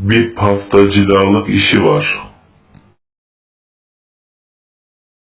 bir pastacılık işi var.